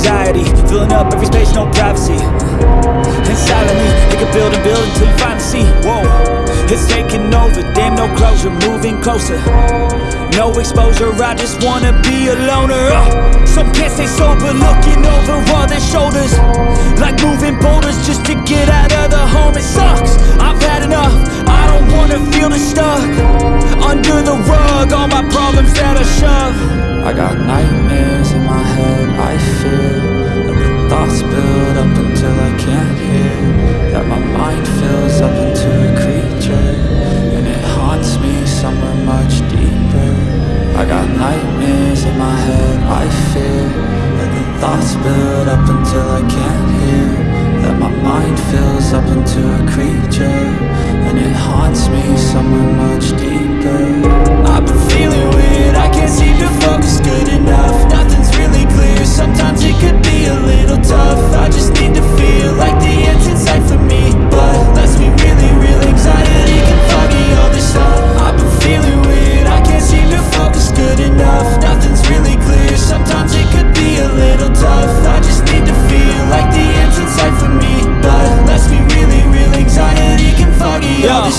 Anxiety, filling up every space, no privacy. And silently, it can build and build until you finally see. Whoa, it's taking over, damn no closure, moving closer. No exposure, I just wanna be a loner. Uh, Some can't stay sober, looking over all their shoulders. Like moving boulders just to get out of the home It sucks, I've had enough, I don't wanna feel the stuck. Under the rug, all my problems that I shove. I got nightmares thoughts build up until I can't hear. That my mind fills up into a creature And it haunts me somewhere much deeper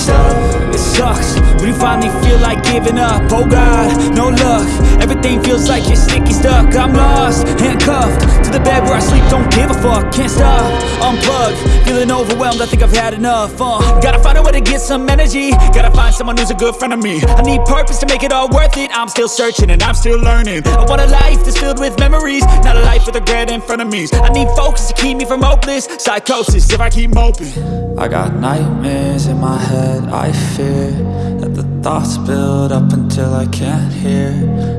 stuff. It sucks when you finally feel like giving up. Oh God, no luck. Everything feels like you're sticky stuck. I'm lost, handcuffed To the bed where I sleep, don't give a fuck Can't stop, unplugged Feeling overwhelmed, I think I've had enough uh, Gotta find a way to get some energy. Gotta find someone who's a good friend of me. I need purpose to make it all worth it. I'm still searching and I'm still learning. I want a life that's filled with memories life with regret of me. I need focus to keep me from hopeless Psychosis. If I keep moping I got nightmares in my head, I fear That the thoughts build up until I can't hear.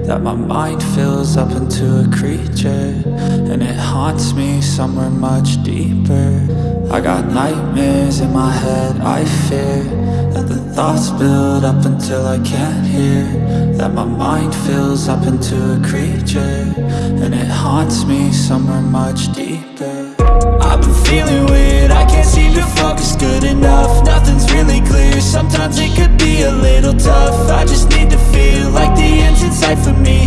That my mind fills up into a creature. And it haunts me somewhere much deeper I got nightmares in my head, I fear That the thoughts build up until I can't hear That my mind fills up into a creature And it haunts me somewhere much deeper. I've been feeling weird, I can't seem to focus good enough Nothing's really clear, sometimes it could be a little tough I just need to feel like the end's in sight for me